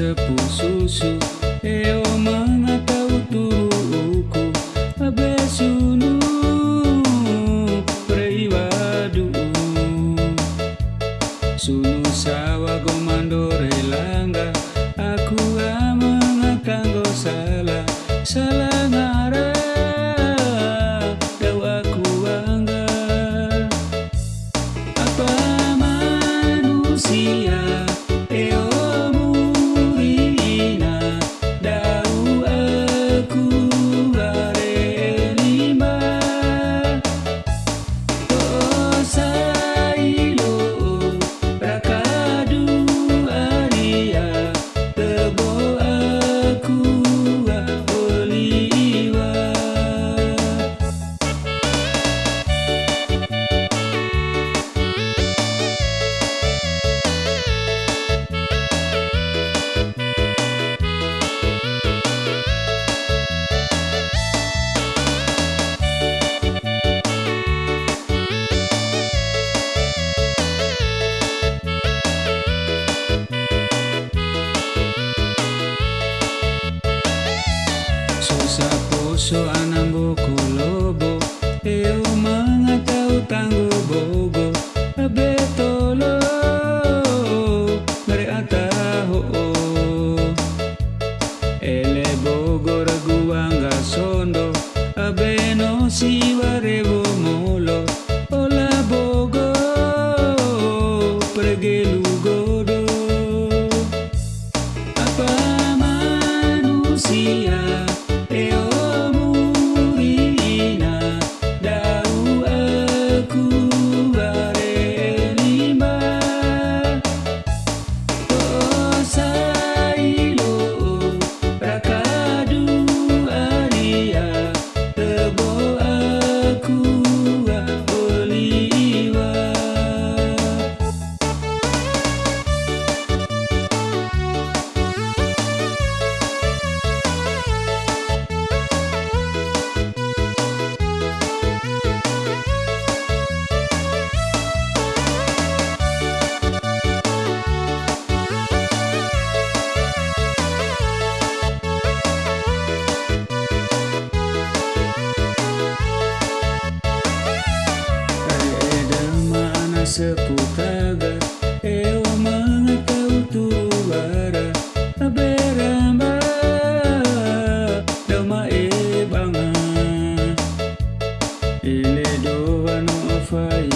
sepususu eomana tautuuku abesunu preiwadu sunu sawa komando relanga aku pernambuco lobo eu mano até o tango bobo abetolo reataho ele bogora guanga sondo abeno sivarebo molo ola bogo pregelu godo apa manusia sepultada é humana cautuara aberamba dama ebanga ele doa no fai